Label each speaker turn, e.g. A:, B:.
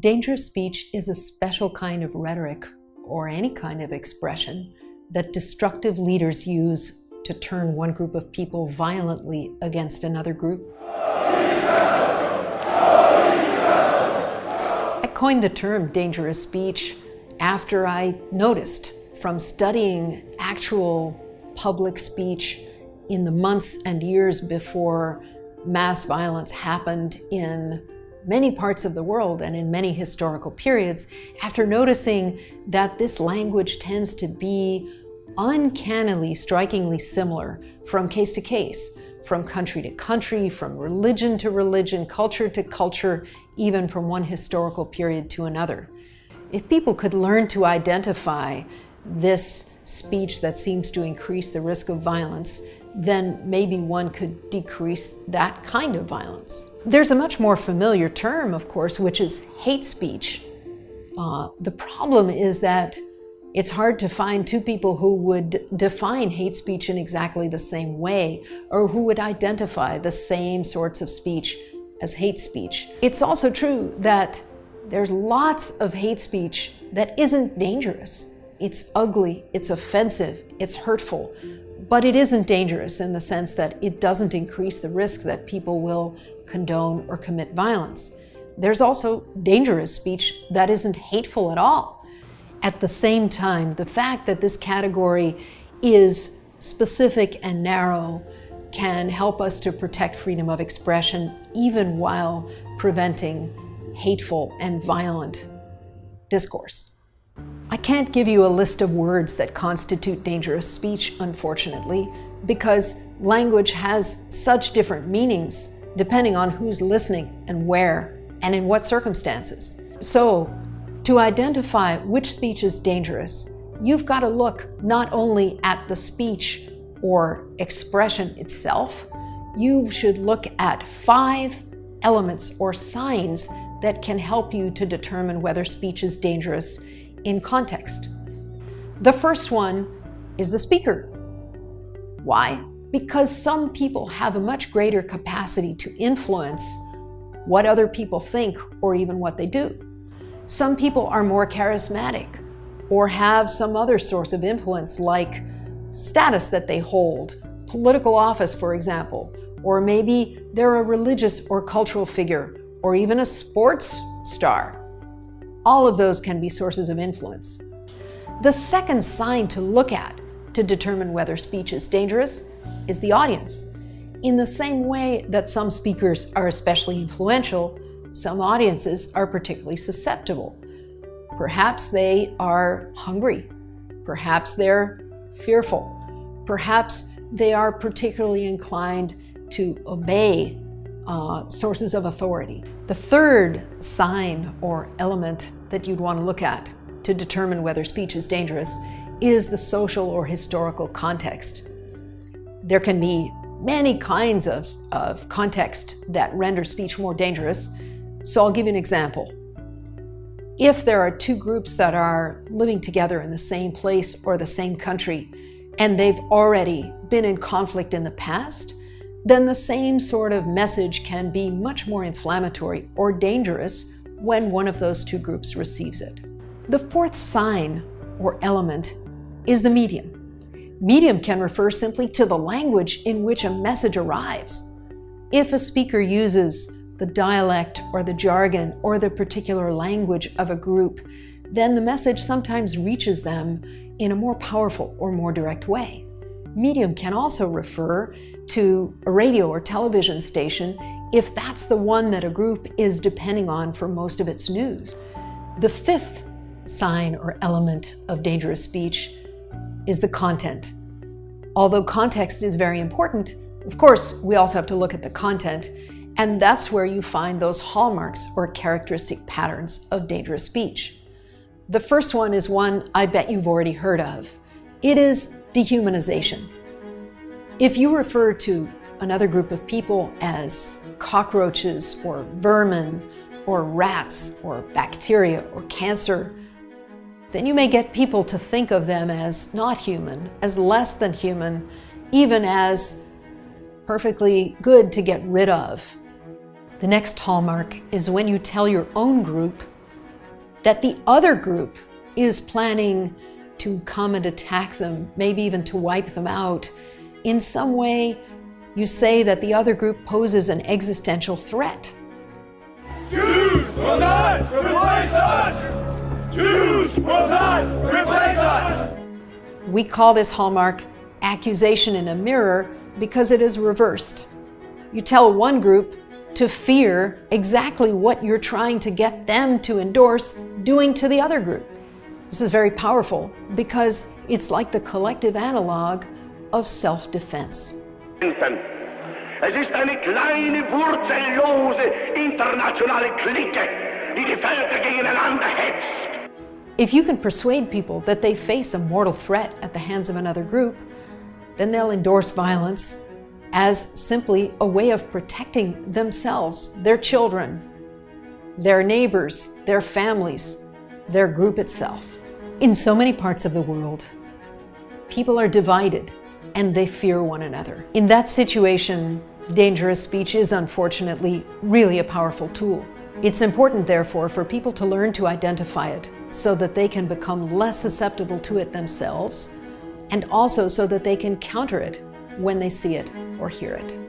A: Dangerous speech is a special kind of rhetoric or any kind of expression that destructive leaders use to turn one group of people violently against another group. I coined the term dangerous speech after I noticed from studying actual public speech in the months and years before mass violence happened in many parts of the world and in many historical periods, after noticing that this language tends to be uncannily, strikingly similar from case to case, from country to country, from religion to religion, culture to culture, even from one historical period to another. If people could learn to identify this speech that seems to increase the risk of violence, then maybe one could decrease that kind of violence. There's a much more familiar term, of course, which is hate speech. Uh, the problem is that it's hard to find two people who would define hate speech in exactly the same way or who would identify the same sorts of speech as hate speech. It's also true that there's lots of hate speech that isn't dangerous. It's ugly, it's offensive, it's hurtful, but it isn't dangerous in the sense that it doesn't increase the risk that people will condone or commit violence. There's also dangerous speech that isn't hateful at all. At the same time, the fact that this category is specific and narrow can help us to protect freedom of expression even while preventing hateful and violent discourse. I can't give you a list of words that constitute dangerous speech, unfortunately, because language has such different meanings depending on who's listening and where and in what circumstances. So, to identify which speech is dangerous, you've got to look not only at the speech or expression itself, you should look at five elements or signs that can help you to determine whether speech is dangerous in context. The first one is the speaker. Why? Because some people have a much greater capacity to influence what other people think or even what they do. Some people are more charismatic or have some other source of influence like status that they hold, political office, for example, or maybe they're a religious or cultural figure, or even a sports star. All of those can be sources of influence. The second sign to look at to determine whether speech is dangerous is the audience. In the same way that some speakers are especially influential, some audiences are particularly susceptible. Perhaps they are hungry. Perhaps they're fearful. Perhaps they are particularly inclined to obey uh, sources of authority. The third sign or element that you'd want to look at to determine whether speech is dangerous is the social or historical context. There can be many kinds of, of context that render speech more dangerous, so I'll give you an example. If there are two groups that are living together in the same place or the same country, and they've already been in conflict in the past, then the same sort of message can be much more inflammatory or dangerous when one of those two groups receives it. The fourth sign or element is the medium. Medium can refer simply to the language in which a message arrives. If a speaker uses the dialect or the jargon or the particular language of a group, then the message sometimes reaches them in a more powerful or more direct way. Medium can also refer to a radio or television station if that's the one that a group is depending on for most of its news. The fifth sign or element of dangerous speech is the content. Although context is very important, of course, we also have to look at the content, and that's where you find those hallmarks or characteristic patterns of dangerous speech. The first one is one I bet you've already heard of. It is dehumanization. If you refer to another group of people as cockroaches or vermin or rats or bacteria or cancer, then you may get people to think of them as not human, as less than human, even as perfectly good to get rid of. The next hallmark is when you tell your own group that the other group is planning to come and attack them, maybe even to wipe them out, in some way you say that the other group poses an existential threat.
B: Jews will not replace us! Jews will not replace us!
A: We call this hallmark accusation in a mirror because it is reversed. You tell one group to fear exactly what you're trying to get them to endorse doing to the other group. This is very powerful because it's like the collective analog of self-defense.
C: Es ist eine kleine, wurzellose internationale Clique, die die Völker gegeneinander hetzt.
A: If you can persuade people that they face a mortal threat at the hands of another group, then they'll endorse violence as simply a way of protecting themselves, their children, their neighbors, their families, their group itself. In so many parts of the world, people are divided and they fear one another. In that situation, dangerous speech is unfortunately really a powerful tool. It's important, therefore, for people to learn to identify it so that they can become less susceptible to it themselves and also so that they can counter it when they see it or hear it.